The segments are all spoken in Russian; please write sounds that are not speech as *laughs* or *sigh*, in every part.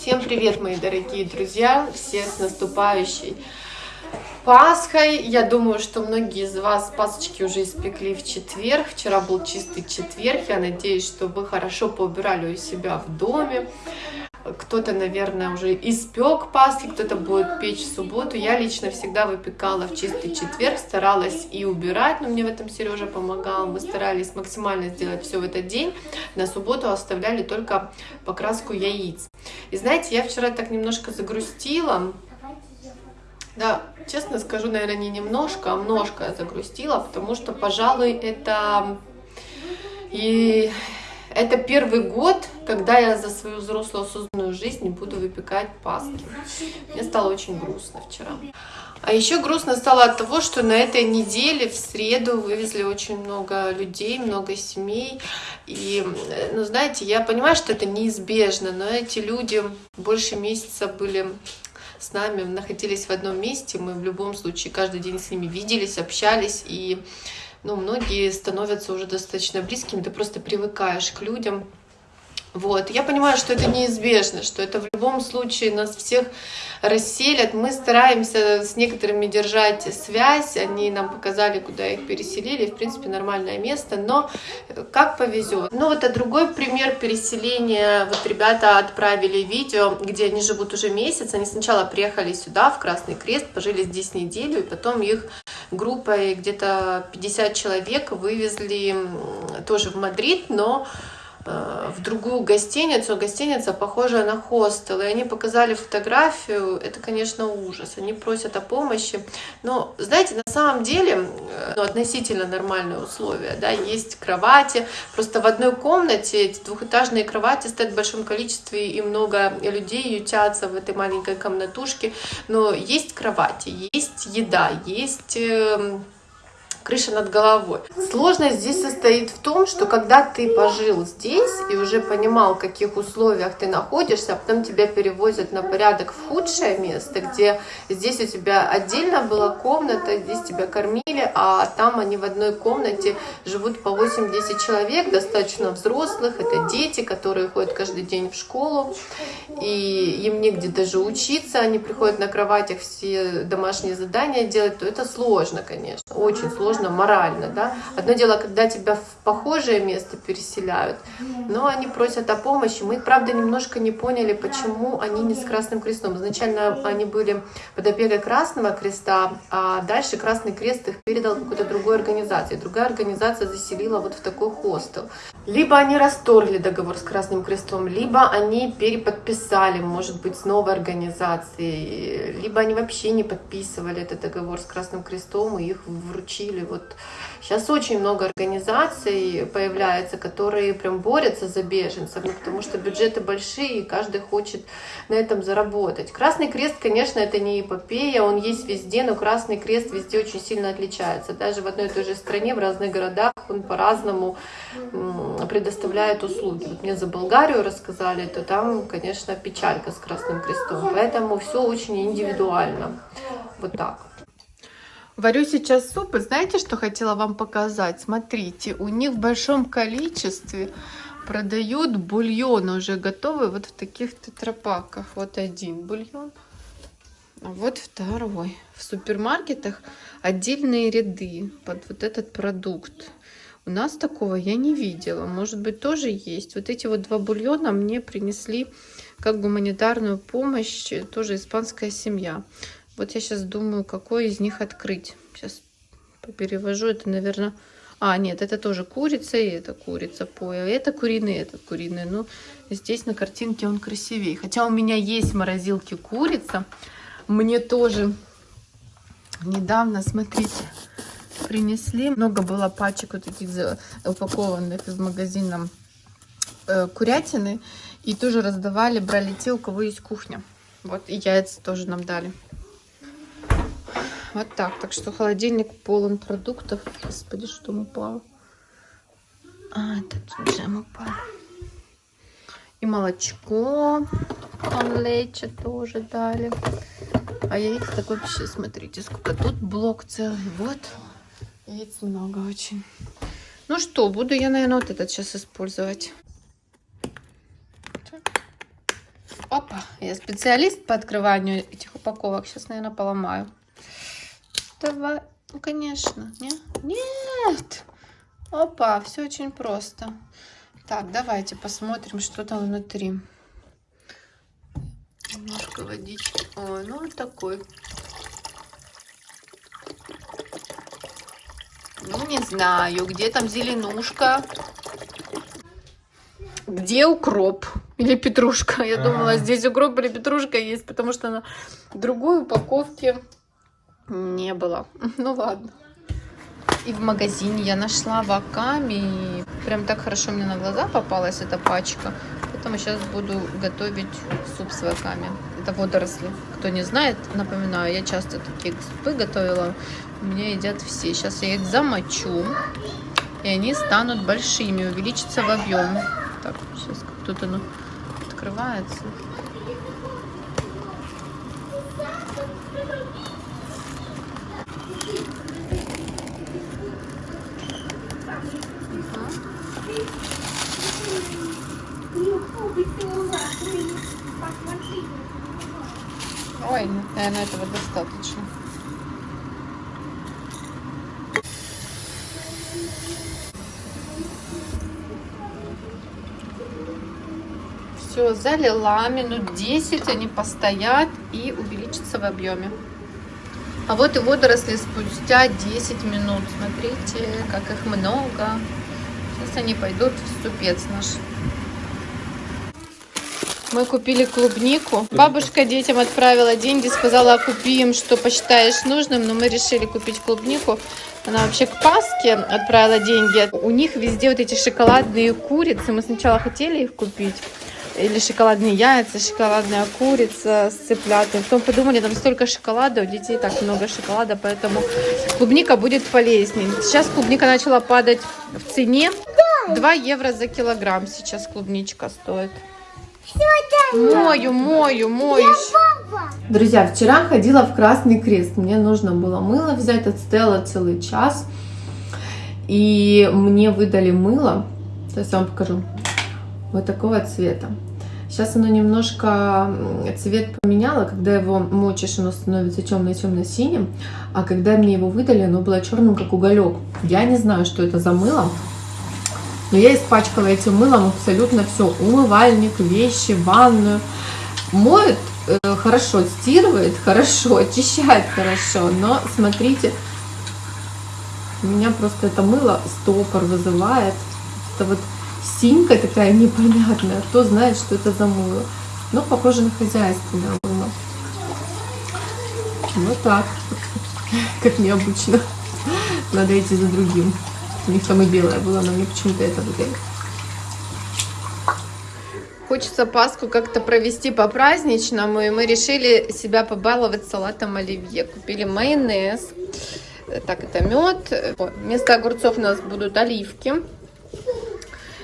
Всем привет, мои дорогие друзья! Всех с наступающей Пасхой! Я думаю, что многие из вас пасочки уже испекли в четверг. Вчера был чистый четверг. Я надеюсь, что вы хорошо поубирали у себя в доме. Кто-то, наверное, уже испек пасхи, кто-то будет печь в субботу. Я лично всегда выпекала в чистый четверг, старалась и убирать, но мне в этом Сережа помогал. Мы старались максимально сделать все в этот день. На субботу оставляли только покраску яиц. И знаете, я вчера так немножко загрустила. Да, честно скажу, наверное, не немножко, а множко загрустила, потому что, пожалуй, это и это первый год, когда я за свою взрослую осознанную жизнь буду выпекать паски. Мне стало очень грустно вчера. А еще грустно стало от того, что на этой неделе в среду вывезли очень много людей, много семей. И, ну, знаете, я понимаю, что это неизбежно, но эти люди больше месяца были с нами, находились в одном месте. Мы в любом случае каждый день с ними виделись, общались. И ну, многие становятся уже достаточно близкими, ты просто привыкаешь к людям. Вот. Я понимаю, что это неизбежно, что это в любом случае нас всех расселят. Мы стараемся с некоторыми держать связь, они нам показали, куда их переселили, в принципе, нормальное место, но как повезет. Ну вот, а другой пример переселения, вот ребята отправили видео, где они живут уже месяц, они сначала приехали сюда, в Красный Крест, пожили здесь неделю, и потом их группой где-то 50 человек вывезли тоже в Мадрид, но в другую гостиницу. Гостиница похожая на хостел. И они показали фотографию. Это, конечно, ужас. Они просят о помощи. Но, знаете, на самом деле, э, ну, относительно нормальные условия. Да? Есть кровати. Просто в одной комнате эти двухэтажные кровати стоят в большом количестве, и много людей ютятся в этой маленькой комнатушке. Но есть кровати, есть еда, есть эм, крыша над головой. Сложность здесь состоит в том, что когда ты пожил здесь и уже понимал, в каких условиях ты находишься, а потом тебя перевозят на порядок в худшее место, где здесь у тебя отдельно была комната, здесь тебя кормили, а там они в одной комнате живут по 8-10 человек, достаточно взрослых, это дети, которые ходят каждый день в школу, и им негде даже учиться, они приходят на кроватях все домашние задания делать, то это сложно, конечно, очень сложно сложно морально, да. Одно дело, когда тебя в похожее место переселяют, но они просят о помощи. Мы, правда, немножко не поняли, почему они не с Красным Крестом. Изначально они были под опекой Красного Креста, а дальше Красный Крест их передал какой-то другой организации. Другая организация заселила вот в такой хостел. Либо они расторгли договор с Красным Крестом, либо они переподписали, может быть, с новой организацией, либо они вообще не подписывали этот договор с Красным Крестом и их вручили или вот сейчас очень много организаций появляется, которые прям борются за беженцев, ну, потому что бюджеты большие, и каждый хочет на этом заработать. Красный Крест, конечно, это не эпопея, он есть везде, но Красный Крест везде очень сильно отличается. Даже в одной и той же стране, в разных городах он по-разному предоставляет услуги. Вот мне за Болгарию рассказали, то там, конечно, печалька с Красным Крестом. Поэтому все очень индивидуально. Вот так. Варю сейчас суп, и знаете, что хотела вам показать? Смотрите, у них в большом количестве продают бульон уже готовый вот в таких тетрапаках. Вот один бульон, а вот второй. В супермаркетах отдельные ряды под вот этот продукт. У нас такого я не видела. Может быть, тоже есть. Вот эти вот два бульона мне принесли как гуманитарную помощь тоже испанская семья. Вот я сейчас думаю, какой из них открыть. Сейчас перевожу. Это, наверное... А, нет, это тоже курица, и это курица поя. Это куриный, это куриный. Ну, здесь на картинке он красивее. Хотя у меня есть в морозилке курица. Мне тоже недавно, смотрите, принесли. Много было пачек вот таких упакованных из магазина э, курятины. И тоже раздавали, брали те, у кого есть кухня. Вот, и яйца тоже нам дали. Вот так. Так что холодильник полон продуктов. Господи, что упало. А, этот джем упал. И молочко. Он лечо тоже дали. А яиц так вообще, смотрите, сколько тут блок целый. Вот. Яиц много очень. Ну что, буду я, наверное, вот этот сейчас использовать. Опа, я специалист по открыванию этих упаковок. Сейчас, наверное, поломаю. Давай. Ну, конечно. Нет? Нет. Опа, все очень просто. Так, давайте посмотрим, что там внутри. Немножко водички. Ой, ну вот такой. Ну, не знаю, где там зеленушка. Где укроп? Или петрушка? Я думала, здесь укроп или петрушка есть, потому что на другой упаковке не было. *laughs* Ну ладно. И в магазине я нашла ваками. Прям так хорошо мне на глаза попалась эта пачка. Поэтому сейчас буду готовить суп с ваками. Это водоросли. Кто не знает, напоминаю, я часто такие супы готовила. У меня едят все. Сейчас я их замочу. И они станут большими, увеличатся в объеме. Так, сейчас как тут оно открывается. Ой, наверное, этого достаточно. Все, залила минут 10, они постоят и увеличатся в объеме. А вот и водоросли спустя 10 минут. Смотрите, как их много. Сейчас они пойдут в ступец наш. Мы купили клубнику. Бабушка детям отправила деньги, сказала, купи им, что посчитаешь нужным, но мы решили купить клубнику. Она вообще к Пасхе отправила деньги. У них везде вот эти шоколадные курицы. Мы сначала хотели их купить. Или шоколадные яйца, шоколадная курица с цыплятами. Потом подумали, там столько шоколада, у детей так много шоколада, поэтому клубника будет полезнее. Сейчас клубника начала падать в цене. 2 евро за килограмм сейчас клубничка стоит. Мою, мою, мою. Друзья, вчера ходила в Красный Крест. Мне нужно было мыло взять, отстояла целый час. И мне выдали мыло. Сейчас я вам покажу. Вот такого цвета. Сейчас оно немножко цвет поменяло. Когда его мочишь, оно становится темно-темно-синим. А когда мне его выдали, оно было черным, как уголек. Я не знаю, что это за мыло. Но я испачкала этим мылом абсолютно все. Умывальник, вещи, ванную. Моет э, хорошо, стирывает *laughs* хорошо, очищает хорошо. Но смотрите, у меня просто это мыло стопор вызывает. Это вот синька такая непонятная. Кто знает, что это за мыло. Но похоже на хозяйственное мыло. Вот так. Как необычно. Надо идти за другим. У них там и белое было, но мне почему-то это выдали. Хочется Пасху как-то провести по-праздничному, и мы решили себя побаловать салатом оливье. Купили майонез, так, это мед. Вместо огурцов у нас будут оливки,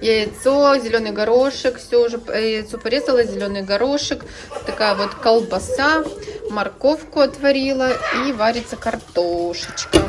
яйцо, зеленый горошек, все уже яйцо порезала, зеленый горошек, такая вот колбаса, морковку отварила и варится картошечка.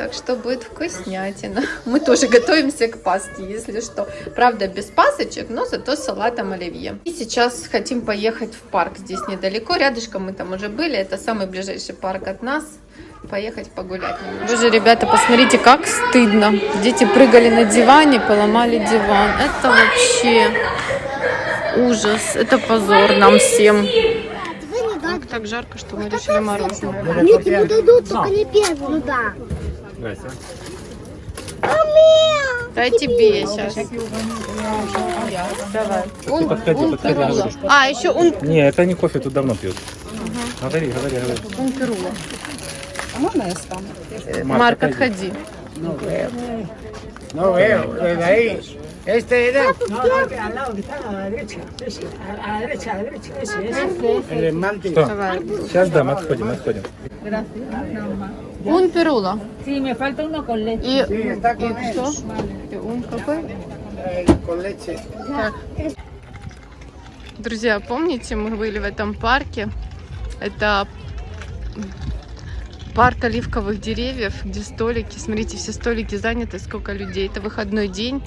Так что будет вкуснятина. Мы тоже готовимся к Пасхе, если что. Правда, без пасочек, но зато с салатом оливье. И сейчас хотим поехать в парк. Здесь недалеко, рядышком мы там уже были. Это самый ближайший парк от нас. Поехать погулять. Боже, ребята, посмотрите, как стыдно. Дети прыгали на диване, поломали диван. Это вообще ужас. Это позор нам всем. Так жарко, что мы решили мороженое. Нет, ему дадут, только не первую. Ну да. Дай тебе сейчас. Давай. Он, Подходи, он подходи. А, еще он, Не, это не кофе, тут давно пьют. Говори, говори, говори. он перула. Марк, Марк, отходи. отходи. No veo, desde ahí. Este era Ну, al lado que está a la derecha. Ese, a la derecha, a la derecha. Ese, ese. El esmalte. Сейчас, да, мы отходим, отходим. Он перула. Sí, me falta uno con leche. И, Sí, está con él. что? Он какой? Eh, con leche. Друзья, помните, мы были в этом парке? Это парк оливковых деревьев, где столики. Смотрите, все столики заняты, сколько людей. Это выходной день.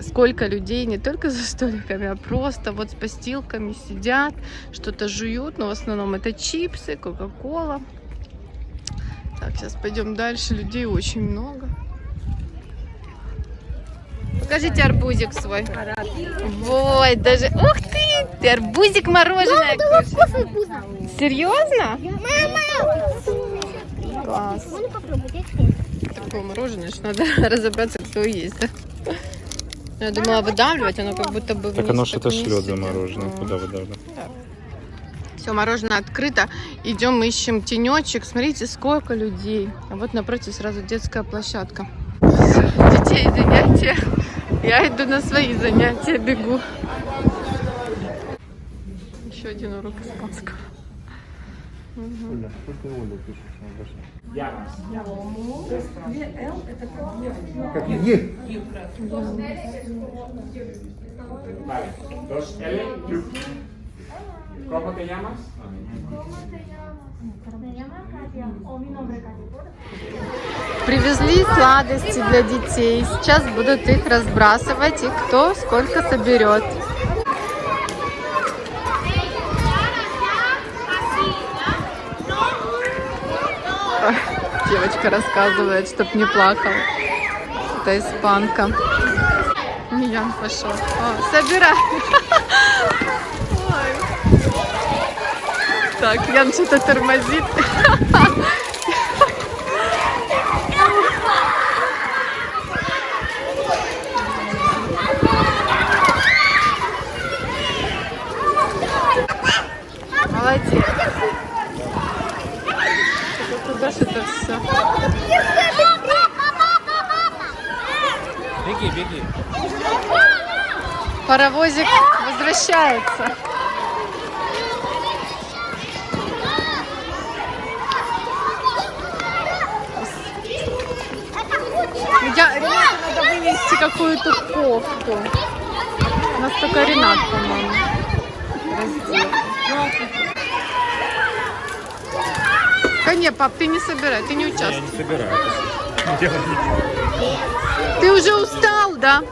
сколько людей не только за столиками, а просто вот с постилками сидят, что-то жуют, но в основном это чипсы, кока-кола. Так, сейчас пойдем дальше, людей очень много. Покажите арбузик свой. Ой, даже... Ух ты! Ты арбузик мороженое. Серьезно? Я хочу. Такое мороженое, что надо *laughs* разобраться, кто есть. да? Я думала выдавливать, оно как будто бы Так оно что-то шлет за мороженое. Куда выдавливать? Все, мороженое открыто. Идем, ищем тенечек. Смотрите, сколько людей. А вот напротив сразу детская площадка. Детей занятия. Я иду на свои занятия, бегу. Еще один урок испанского. Vale, dos L, Q. ¿Cómo te llamas? Привезли сладости для детей. Сейчас будут их разбрасывать и кто сколько соберет. Девочка рассказывает, чтоб не плакал. Это испанка. Ян пошел. О, собирай. *laughs* Ой. Так, Ян что-то тормозит. *laughs* Куда же это все? Беги, беги. Паровозик возвращается. Я, Ренату надо вынести какую-то кофту. У нас только Ренат, по-моему, раздел. Не, пап, ты не собирай, ты не участвуй. Я не собираю. Ты уже устал, да?